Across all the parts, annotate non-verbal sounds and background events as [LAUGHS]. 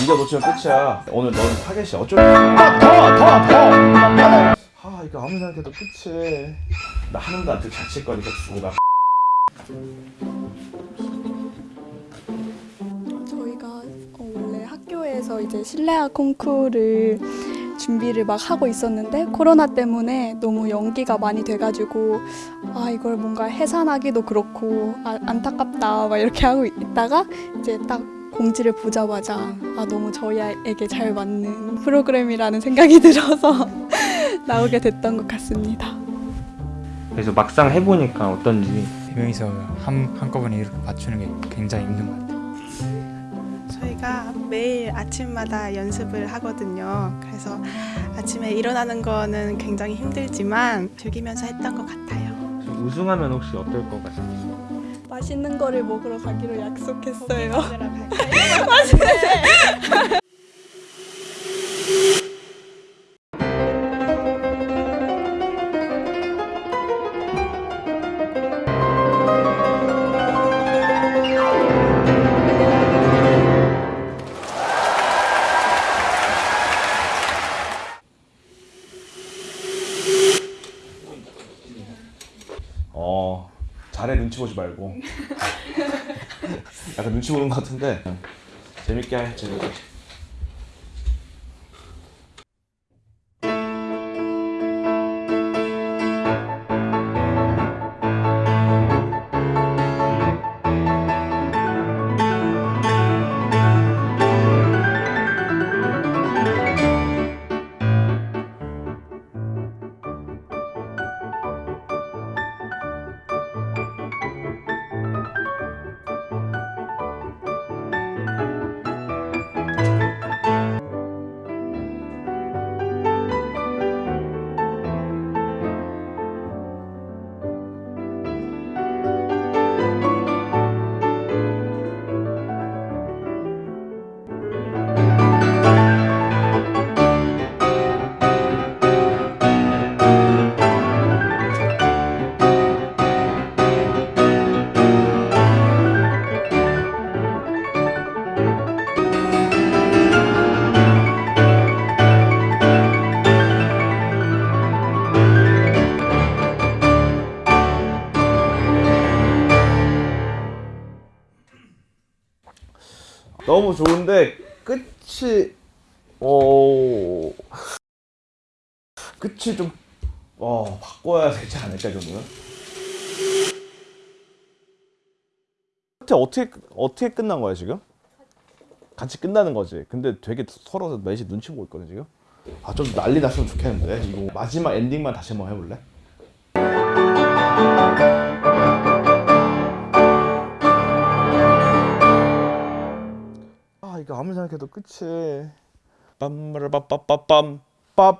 네가 놓치면 끝이야. 오늘 넌 타겟이 어쩔 더더더 더 아 이거 아무리 생각해도 끝이 나 하는도 안되고 자칫거리가 주고 가 저희가 어, 원래 학교에서 이제 실내화 콩쿠르를 준비를 막 하고 있었는데 코로나 때문에 너무 연기가 많이 돼가지고 아 이걸 뭔가 해산하기도 그렇고 아, 안타깝다 막 이렇게 하고 있다가 이제 딱 공지를 보자마자 아 너무 저희에게 잘 맞는 프로그램이라는 생각이 [LAUGHS] 들어서 나오게 됐던 것 같습니다. 그래서 막상 해보니까 어떤지 세 명이서 한, 한꺼번에 이렇게 맞추는 게 굉장히 힘든 것 같아요. 저희가 매일 아침마다 연습을 하거든요. 그래서 아침에 일어나는 거는 굉장히 힘들지만 즐기면서 했던 것 같아요. 우승하면 혹시 어떨 것 같아요? 맛있는 거를 먹으러 가기로 약속했어요. 갈까요? [LAUGHS] 잘해 눈치 보지 말고. [LAUGHS] 약간 눈치 보는 것 같은데. 재밌게 해 재밌게 너무 좋은데 끝이 어 끝이 좀 어, 바꿔야 되지 않을까 이 정도는 끝에 어떻게 어떻게 끝난 거야 지금? 같이 끝나는 거지. 근데 되게 서로 넷이 눈치 보고 있거든 지금. 아 좀 난리 났으면 좋겠는데 이거 마지막 엔딩만 다시 한번 해볼래? 이거 아무리 생각해도 끝이. 빰마라빠빠빰. 빠빰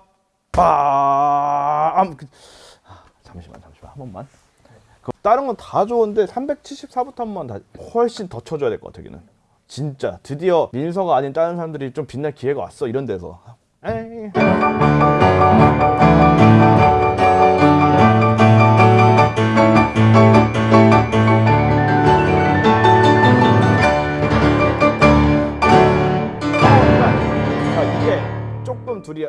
그, 아, 잠시만 잠시만. 한 번만. 그 다른 건 다 좋은데 374부터 한 번만 다 훨씬 더 쳐줘야 될 것 같아 여기는. 진짜. 드디어 민서가 아닌 다른 사람들이 좀 빛날 기회가 왔어 이런 데서. 에이. 둘이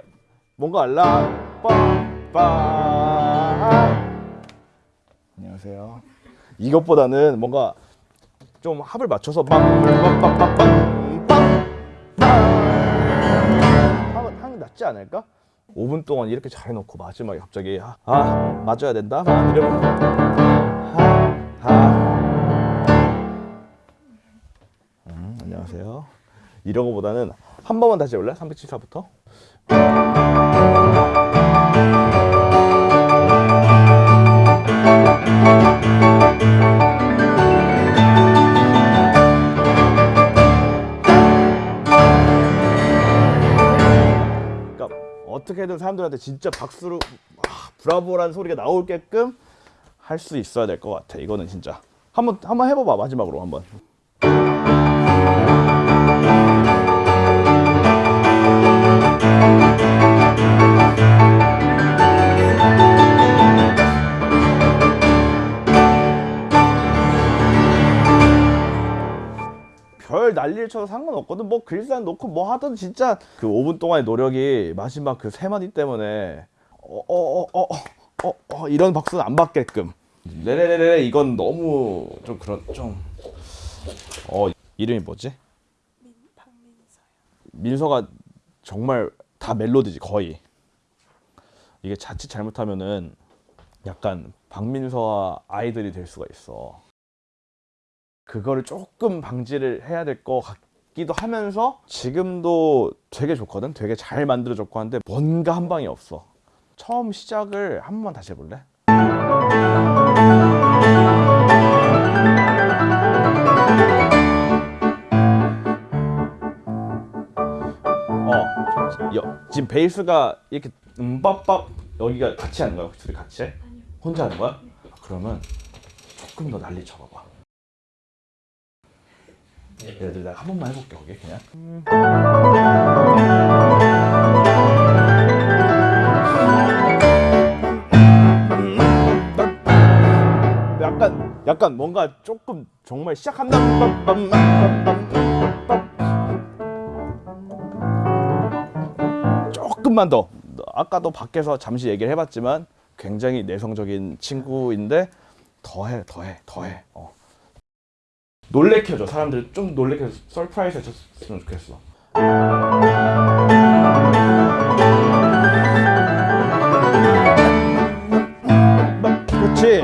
뭔가 알라 빠빠 안녕하세요. 이것보다는 뭔가 좀 합을 맞춰서 빵빵빵빵빵빵 하면 게 낫지 않을까? 5분 동안 이렇게 잘 해놓고 마지막에 갑자기 아, 아 맞아야 된다 막 이러면 하 하 음, 안녕하세요. 이런 거보다는 한 번만 다시 해볼래? 374부터 그러니까 어떻게든 사람들한테 진짜 박수로 와, 브라보라는 소리가 나올게끔 할 수 있어야 될 것 같아. 이거는 진짜 한번 한번 해봐봐 마지막으로 한번. 별 난리를 쳐도 상관없거든. 뭐뭐 글산 놓고 뭐 하든 진짜 그 5분 동안의 노력이 마지막 그 세 마디 때문에 어어어어 어 어, 어, 이런 박수는 안 받게끔. 레레레레 이건 너무 좀 그런 좀어 이름이 뭐지? 민서가 정말 다 멜로디지 거의. 이게 자칫 잘못하면은 약간 박민서와 아이들이 될 수가 있어 그거를 조금 방지를 해야 될 것 같기도 하면서 지금도 되게 좋거든 되게 잘 만들어졌고 한데 뭔가 한 방이 없어 처음 시작을 한 번만 다시 해볼래? 어, 여, 지금 베이스가 이렇게 음밥밥 여기가 같이 하는 거야? 둘이 같이 해? 혼자 하는 거야? 그러면 조금 더 난리 쳐봐봐. 예를 들어 한 번만 해볼게 거기 그냥. 약간 약간 뭔가 조금 정말 시작한다. 조금만 더 아까도 밖에서 잠시 얘기를 해봤지만 굉장히 내성적인 친구인데 더해 더해 더해 어. 놀래켜줘 사람들 좀 놀래켜서 surprise 해줬으면 좋겠어 그렇지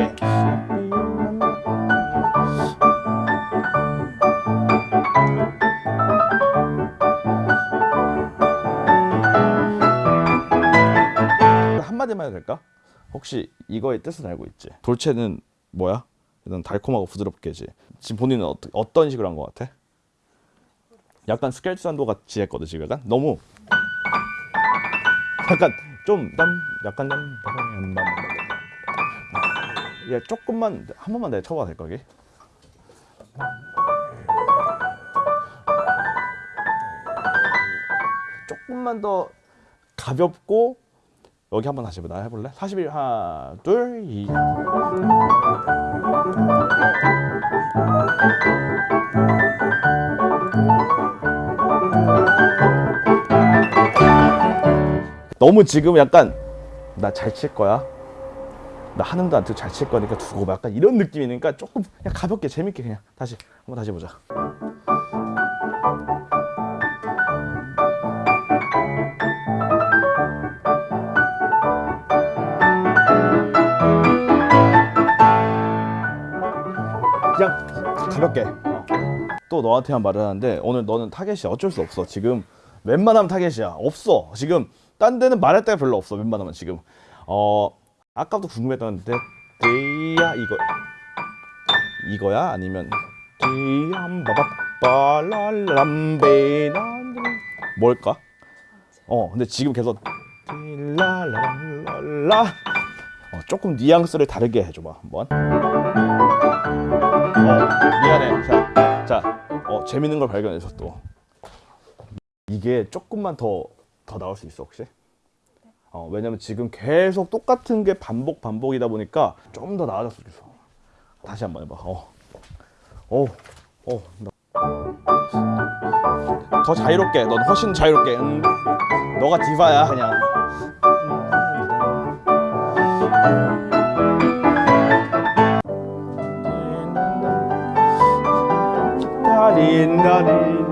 한마디만 해도 될까? 혹시 이거의 뜻은 알고 있지? 돌체는 뭐야? 일단 달콤하고 부드럽게지. 지금 본인은 어떠, 어떤 식으로 한 것 같아? 약간 스켈트 산도 같이 했거든 지금 약간 너무 약간 좀땀 약간 땀 야, 조금만 한 번만 내가 쳐봐도 될까 여기? 조금만 더 가볍고 여기 한번 다시 해봐. 나 해볼래? 41 하나 둘 이. 너무 지금 약간 나 잘 칠 거야. 나 하는도 안 뜨고 잘 칠 거니까 두고 봐. 약간 이런 느낌이니까 조금 그냥 가볍게 재밌게 그냥 다시 한번 다시 보자. 가볍게. 어. 또 너한테만 말을 하는데 오늘 너는 타겟이야. 어쩔 수 없어. 지금 웬만하면 타겟이야. 없어. 지금 딴 데는 말할 데가 별로 없어. 웬만하면 지금. 어 아까부터 궁금했던 데 데야 이거 이거야? 아니면 디암바바빠랄람베나. 뭘까? 어 근데 지금 계속 딜라라랄라. 어, 조금 뉘앙스를 다르게 해줘봐 한번. 어, 재밌는 걸 발견해서 또 이게 조금만 더 더 나올 수 있어 혹시? 어, 왜냐면 지금 계속 똑같은 게 반복 반복이다 보니까 좀 더 나아졌으면 좋겠어. 다시 한번 해봐. 어, 어, 어. 나- 더 자유롭게. 넌 훨씬 자유롭게. 음, 너가 디바야 그냥. 라린라린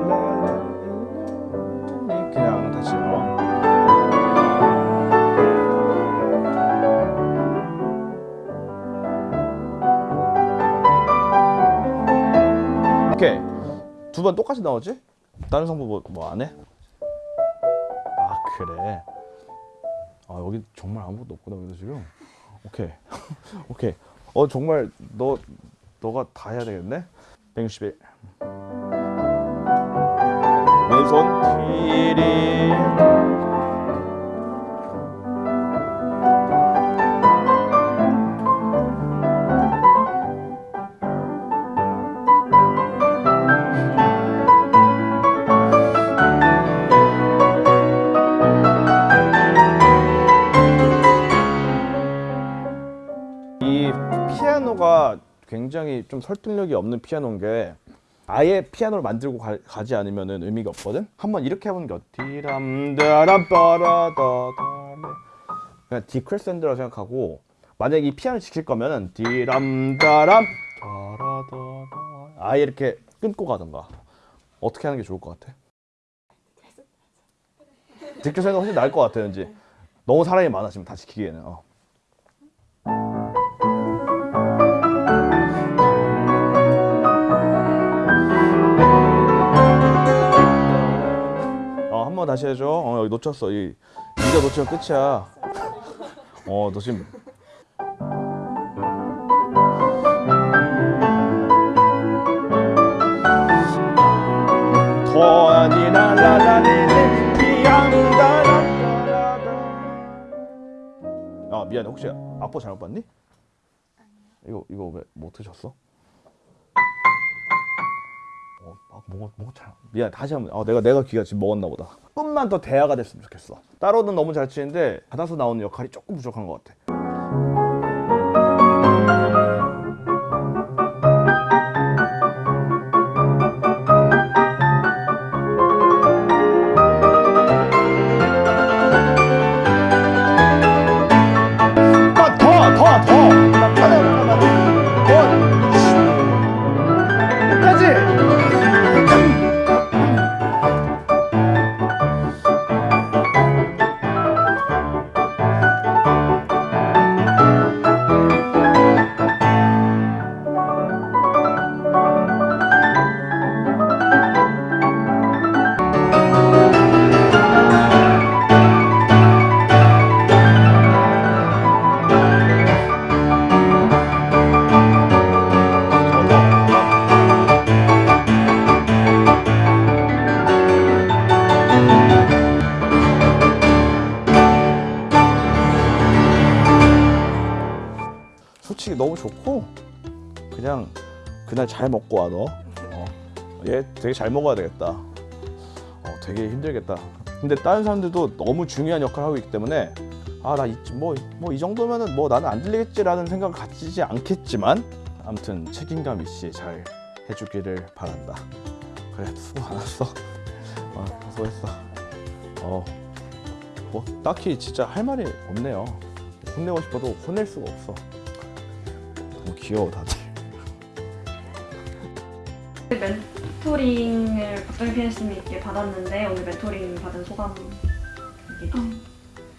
그냥 다시 어. 오케이 두 번 똑같이 나오지? 다른 성부 뭐안 해? 아 그래 아 여기 정말 아무것도 없구나 여기서 지금 오케이 오케이 어 정말 너 너가 다 해야 되겠네 161 왼손 뒤리 이 피아노가 굉장히 좀 설득력이 없는 피아노인 게 아예 피아노를 만들고 가, 지 않으면 은 의미가 없거든. 한번 이렇게 해보는 게 그냥 디크레센드라고 생각하고 만약에 이 피아노를 지킬 거면은 디람다람 아예 이렇게 끊고 가던가 어떻게 하는 게 좋을 것 같아? 디크레센드가 훨씬 나을 것 같아 왠지 너무 사람이 많아 지금 다 지키기에는 어. 번 다시 해줘. 어, 여기 놓쳤어. 이, 이거 놓치면 끝이야. 어, 너 지금. 아 미안해 혹시 악보 잘못 봤니? 이거 이거 왜 못 드셨어? 어, 아, 뭐가 뭐가 잘 미안 다시 한번 아 내가 내가 귀가 지금 먹었나 보다. 조금만 더 대화가 됐으면 좋겠어. 따로는 너무 잘 치는데 받아서 나오는 역할이 조금 부족한 것 같아 아, 그냥 그날 잘 먹고 와 너. 어. 얘 되게 잘 먹어야 되겠다. 어, 되게 힘들겠다. 근데 다른 사람들도 너무 중요한 역할을 하고 있기 때문에 아 나 뭐 뭐 이 정도면은 뭐 나는 안 들리겠지라는 생각을 가지지 않겠지만 아무튼 책임감 있이 잘 해주기를 바란다. 그래 수고 많았어. 어, 수고했어. 어, 뭐 딱히 진짜 할 말이 없네요. 혼내고 싶어도 혼낼 수가 없어. 너무 귀여워 다들. 멘토링을 박정희 피아니스트님께 받았는데 오늘 멘토링 받은 소감 주세요.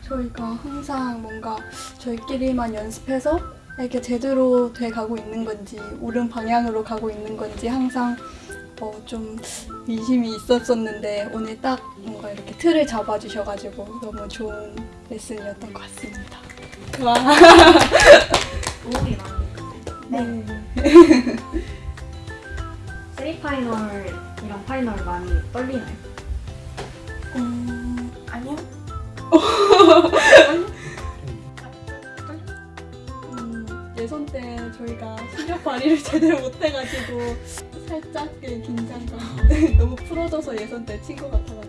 저희가 항상 뭔가 저희끼리만 연습해서 이렇게 제대로 돼 가고 있는 건지 옳은 방향으로 가고 있는 건지 항상 어, 좀 의심이 있었었는데 오늘 딱 뭔가 이렇게 틀을 잡아주셔가지고 너무 좋은 레슨이었던 것 같습니다. 와. [LAUGHS] 도움이 네. [LAUGHS] [LAUGHS] 세미파이널이랑 파이널 많이 떨리나요? 음, 아니요. 음, 예선 때 저희가 실력 발휘를 제대로 못해가지고 살짝 그 긴장감 [LAUGHS] 너무 풀어져서 예선 때 친 것 같아가지고